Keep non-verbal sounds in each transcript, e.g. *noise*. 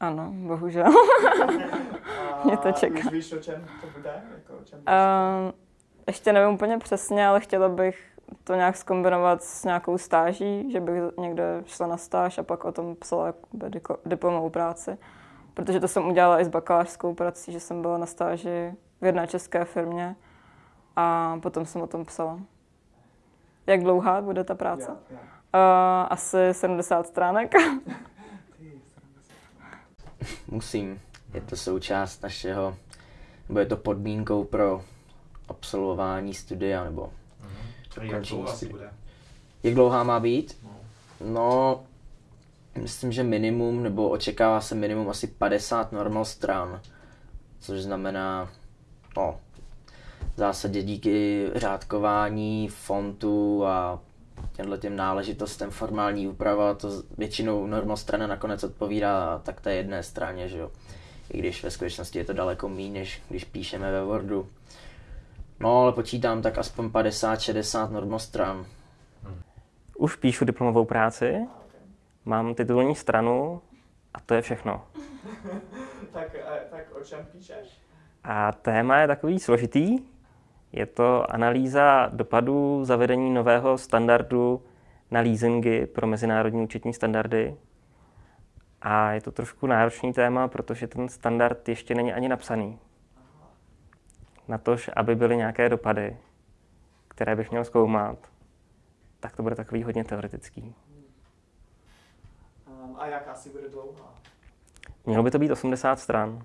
Ano, bohužel. A *laughs* Mě to čeká. Už víš, o čem to bude? Jako, o čem Uh, ještě nevím úplně přesně, ale chtěla bych to nějak skombinovat s nějakou stáží, že bych někde šla na stáž a pak o tom psala diplomovou práci. Protože to jsem udělala i s bakalářskou prací, že jsem byla na stáži v jedné české firmě a potom jsem o tom psala. Jak dlouhá bude ta práce? Jo, jo. Uh, asi 70 stránek. *laughs* Musím. Je to součást našeho, nebo je to podmínkou pro absolvování studia, nebo A jak studia. bude? jak dlouhá má být? No. No, myslím, že minimum, nebo očekává se minimum asi 50 normal stran, což znamená, no, v zásadě díky řádkování, fontu a těmhle těm náležitostem formální úprava, to většinou normal strana nakonec odpovídá tak té jedné straně, že jo. I když ve skutečnosti je to daleko méně, než když píšeme ve Wordu. No, ale počítám tak aspoň 50-60 normal stran. Už píšu diplomovou práci, mám titulní stranu a to je všechno. *laughs* tak, eh, tak o čem píšeš? A téma je takový složitý. Je to analýza dopadů zavedení nového standardu na leasingy pro mezinárodní účetní standardy. A je to trošku náročný téma, protože ten standard ještě není ani napsaný. Na tož, aby byly nějaké dopady, které bych měl zkoumat, tak to bude takový hodně teoretický. Um, a jak asi bude dlouhá? Mělo by to být 80 stran.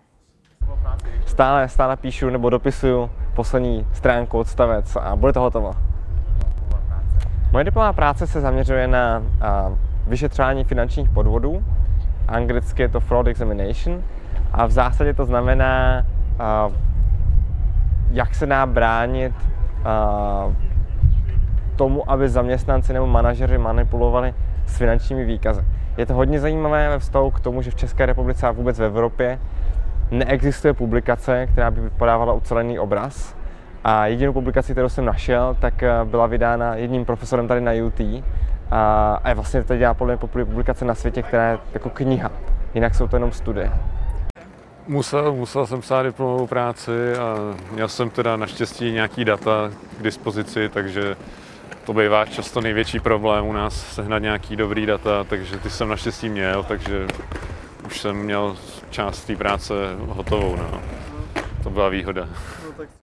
Stále, stále píšu nebo dopisuju poslední stránku, odstavec a bude to hotovo. Moje diplomová práce se zaměřuje na vyšetřování finančních podvodů. Anglicky je to fraud examination. A v zásadě to znamená, jak se dá bránit tomu, aby zaměstnanci nebo manažeři manipulovali s finančními výkazy. Je to hodně zajímavé ve vztahu k tomu, že v České republice a vůbec v Evropě neexistuje publikace, která by podávala ucelený obraz. A jedinou publikaci, kterou jsem našel, tak eh, byla vydána jedním profesorem tady na UT. A, je vlastně to dělá podle mě publikace na světě, která je jako kniha. Jinak jsou to jenom studie. Musel, musel jsem psát diplomovou práci a měl jsem teda naštěstí nějaký data k dispozici, takže to bývá často největší problém u nás sehnat nějaký dobrý data, takže ty jsem naštěstí měl, takže už jsem měl část té práce hotovou. No. To byla výhoda. No